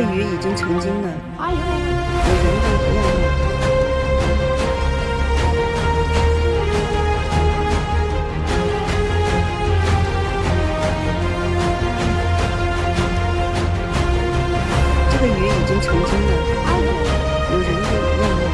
这个鱼已经成精了，有人类不要命。这个鱼已经成精了，有人类不要命。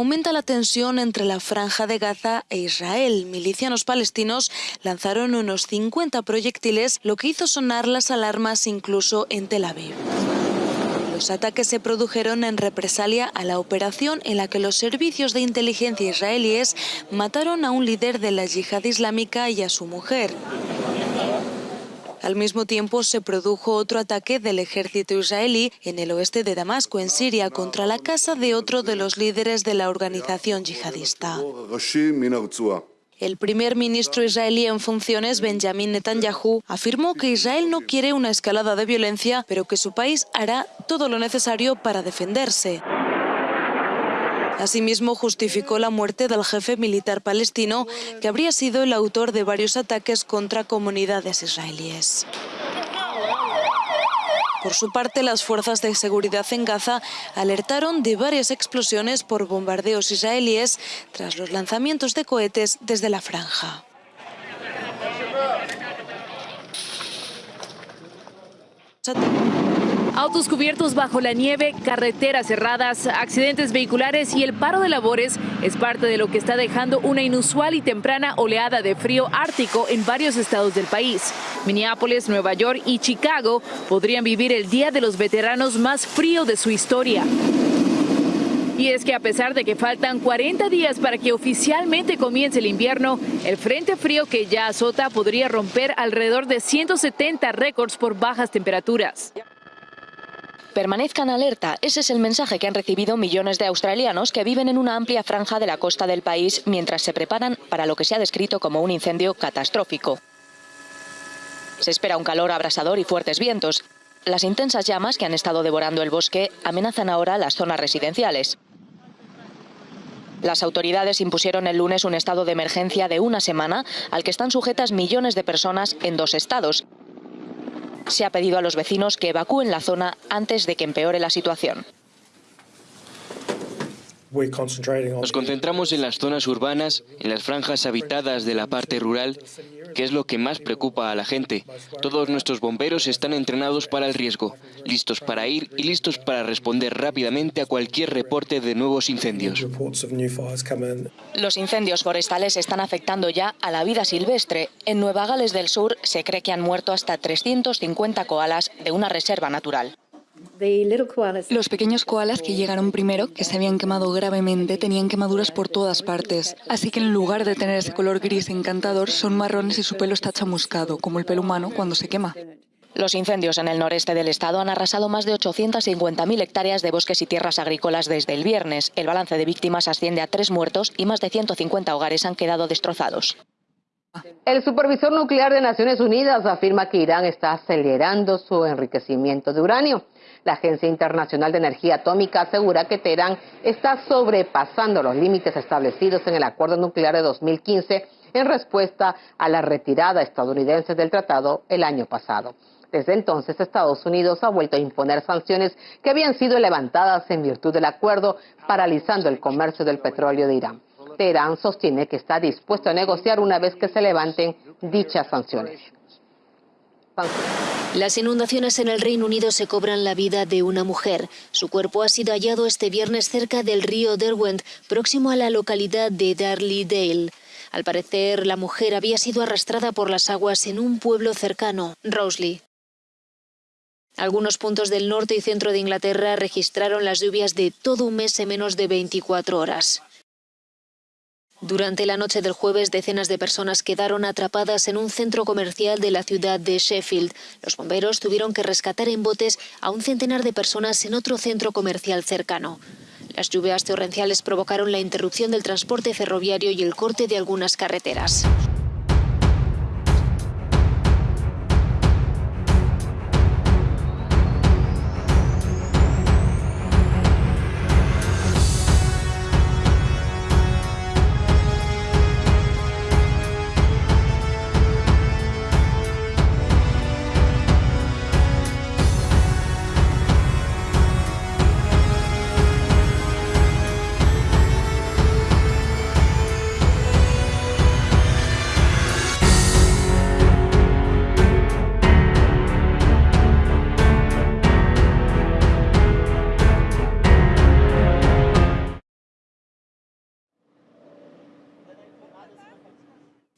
Aumenta la tensión entre la franja de Gaza e Israel. Milicianos palestinos lanzaron unos 50 proyectiles, lo que hizo sonar las alarmas incluso en Tel Aviv. Los ataques se produjeron en represalia a la operación en la que los servicios de inteligencia israelíes mataron a un líder de la yihad islámica y a su mujer. Al mismo tiempo se produjo otro ataque del ejército israelí en el oeste de Damasco, en Siria, contra la casa de otro de los líderes de la organización yihadista. El primer ministro israelí en funciones, Benjamin Netanyahu, afirmó que Israel no quiere una escalada de violencia, pero que su país hará todo lo necesario para defenderse. Asimismo, justificó la muerte del jefe militar palestino, que habría sido el autor de varios ataques contra comunidades israelíes. Por su parte, las fuerzas de seguridad en Gaza alertaron de varias explosiones por bombardeos israelíes tras los lanzamientos de cohetes desde la franja. Autos cubiertos bajo la nieve, carreteras cerradas, accidentes vehiculares y el paro de labores es parte de lo que está dejando una inusual y temprana oleada de frío ártico en varios estados del país. Minneapolis, Nueva York y Chicago podrían vivir el Día de los Veteranos más frío de su historia. Y es que a pesar de que faltan 40 días para que oficialmente comience el invierno, el frente frío que ya azota podría romper alrededor de 170 récords por bajas temperaturas. Permanezcan alerta, ese es el mensaje que han recibido millones de australianos que viven en una amplia franja de la costa del país mientras se preparan para lo que se ha descrito como un incendio catastrófico. Se espera un calor abrasador y fuertes vientos. Las intensas llamas que han estado devorando el bosque amenazan ahora las zonas residenciales. Las autoridades impusieron el lunes un estado de emergencia de una semana al que están sujetas millones de personas en dos estados, se ha pedido a los vecinos que evacúen la zona antes de que empeore la situación. Nos concentramos en las zonas urbanas, en las franjas habitadas de la parte rural, que es lo que más preocupa a la gente. Todos nuestros bomberos están entrenados para el riesgo, listos para ir y listos para responder rápidamente a cualquier reporte de nuevos incendios. Los incendios forestales están afectando ya a la vida silvestre. En Nueva Gales del Sur se cree que han muerto hasta 350 koalas de una reserva natural. Los pequeños koalas que llegaron primero, que se habían quemado gravemente, tenían quemaduras por todas partes. Así que en lugar de tener ese color gris encantador, son marrones y su pelo está chamuscado, como el pelo humano cuando se quema. Los incendios en el noreste del estado han arrasado más de 850.000 hectáreas de bosques y tierras agrícolas desde el viernes. El balance de víctimas asciende a tres muertos y más de 150 hogares han quedado destrozados. El supervisor nuclear de Naciones Unidas afirma que Irán está acelerando su enriquecimiento de uranio. La Agencia Internacional de Energía Atómica asegura que Teherán está sobrepasando los límites establecidos en el acuerdo nuclear de 2015 en respuesta a la retirada estadounidense del tratado el año pasado. Desde entonces, Estados Unidos ha vuelto a imponer sanciones que habían sido levantadas en virtud del acuerdo, paralizando el comercio del petróleo de Irán. Teherán sostiene que está dispuesto a negociar una vez que se levanten dichas sanciones. Las inundaciones en el Reino Unido se cobran la vida de una mujer. Su cuerpo ha sido hallado este viernes cerca del río Derwent, próximo a la localidad de Darley Dale. Al parecer, la mujer había sido arrastrada por las aguas en un pueblo cercano, Rosley. Algunos puntos del norte y centro de Inglaterra registraron las lluvias de todo un mes en menos de 24 horas. Durante la noche del jueves, decenas de personas quedaron atrapadas en un centro comercial de la ciudad de Sheffield. Los bomberos tuvieron que rescatar en botes a un centenar de personas en otro centro comercial cercano. Las lluvias torrenciales provocaron la interrupción del transporte ferroviario y el corte de algunas carreteras.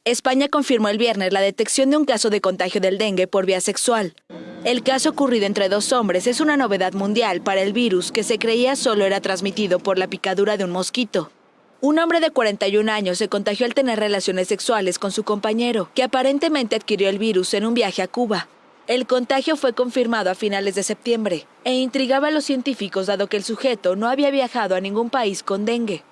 España confirmó el viernes la detección de un caso de contagio del dengue por vía sexual. El caso ocurrido entre dos hombres es una novedad mundial para el virus que se creía solo era transmitido por la picadura de un mosquito. Un hombre de 41 años se contagió al tener relaciones sexuales con su compañero, que aparentemente adquirió el virus en un viaje a Cuba. El contagio fue confirmado a finales de septiembre e intrigaba a los científicos dado que el sujeto no había viajado a ningún país con dengue.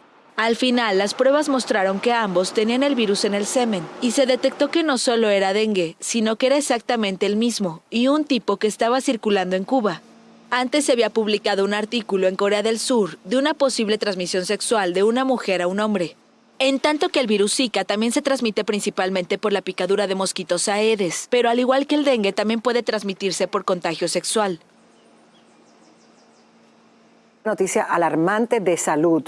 Al final, las pruebas mostraron que ambos tenían el virus en el semen y se detectó que no solo era dengue, sino que era exactamente el mismo y un tipo que estaba circulando en Cuba. Antes se había publicado un artículo en Corea del Sur de una posible transmisión sexual de una mujer a un hombre. En tanto que el virus Zika también se transmite principalmente por la picadura de mosquitos aedes, pero al igual que el dengue también puede transmitirse por contagio sexual. Noticia alarmante de salud.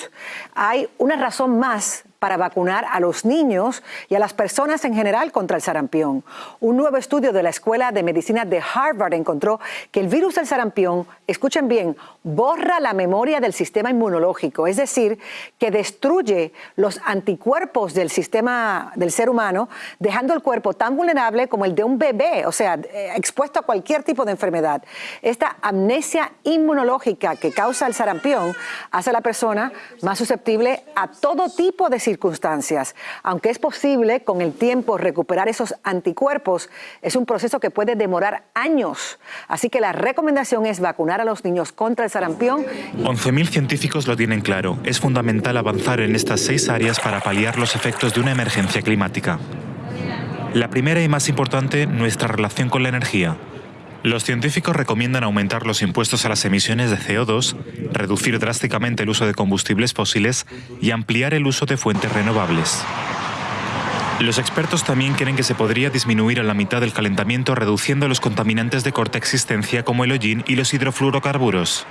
Hay una razón más para vacunar a los niños y a las personas en general contra el sarampión. Un nuevo estudio de la Escuela de Medicina de Harvard encontró que el virus del sarampión, escuchen bien, borra la memoria del sistema inmunológico, es decir, que destruye los anticuerpos del sistema del ser humano, dejando el cuerpo tan vulnerable como el de un bebé, o sea, eh, expuesto a cualquier tipo de enfermedad. Esta amnesia inmunológica que causa el sarampión hace a la persona más susceptible a todo tipo de circunstancias. Aunque es posible con el tiempo recuperar esos anticuerpos, es un proceso que puede demorar años. Así que la recomendación es vacunar a los niños contra el sarampión. 11.000 científicos lo tienen claro. Es fundamental avanzar en estas seis áreas para paliar los efectos de una emergencia climática. La primera y más importante, nuestra relación con la energía. Los científicos recomiendan aumentar los impuestos a las emisiones de CO2, reducir drásticamente el uso de combustibles fósiles y ampliar el uso de fuentes renovables. Los expertos también creen que se podría disminuir a la mitad el calentamiento reduciendo los contaminantes de corta existencia como el hollín y los hidrofluorocarburos.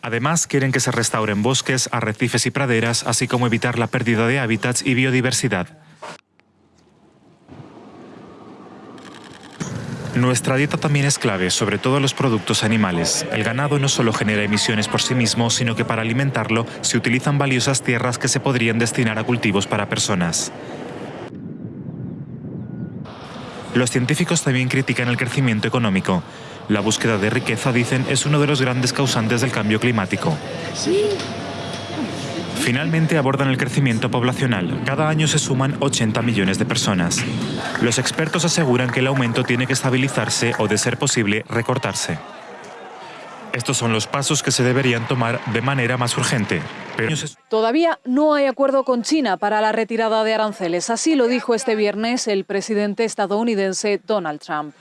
Además, quieren que se restauren bosques, arrecifes y praderas, así como evitar la pérdida de hábitats y biodiversidad. Nuestra dieta también es clave, sobre todo los productos animales. El ganado no solo genera emisiones por sí mismo, sino que para alimentarlo se utilizan valiosas tierras que se podrían destinar a cultivos para personas. Los científicos también critican el crecimiento económico. La búsqueda de riqueza, dicen, es uno de los grandes causantes del cambio climático. Finalmente abordan el crecimiento poblacional. Cada año se suman 80 millones de personas. Los expertos aseguran que el aumento tiene que estabilizarse o, de ser posible, recortarse. Estos son los pasos que se deberían tomar de manera más urgente. Todavía no hay acuerdo con China para la retirada de aranceles. Así lo dijo este viernes el presidente estadounidense Donald Trump.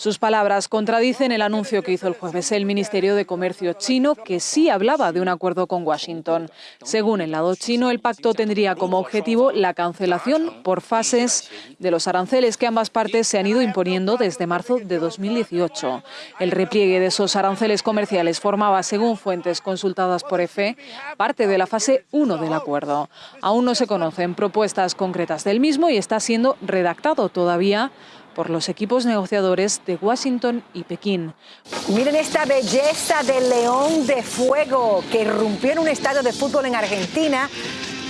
Sus palabras contradicen el anuncio que hizo el jueves el Ministerio de Comercio chino, que sí hablaba de un acuerdo con Washington. Según el lado chino, el pacto tendría como objetivo la cancelación por fases de los aranceles que ambas partes se han ido imponiendo desde marzo de 2018. El repliegue de esos aranceles comerciales formaba, según fuentes consultadas por EFE, parte de la fase 1 del acuerdo. Aún no se conocen propuestas concretas del mismo y está siendo redactado todavía por los equipos negociadores de Washington y Pekín. Miren esta belleza del león de fuego que irrumpió en un estadio de fútbol en Argentina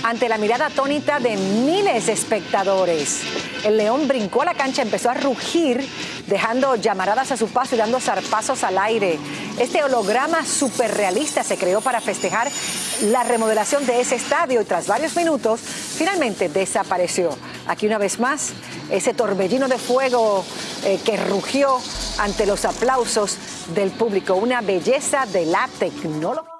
ante la mirada atónita de miles de espectadores. El león brincó a la cancha, empezó a rugir, dejando llamaradas a su paso y dando zarpazos al aire. Este holograma superrealista se creó para festejar la remodelación de ese estadio y tras varios minutos finalmente desapareció. Aquí una vez más, ese torbellino de fuego eh, que rugió ante los aplausos del público. Una belleza de la tecnología.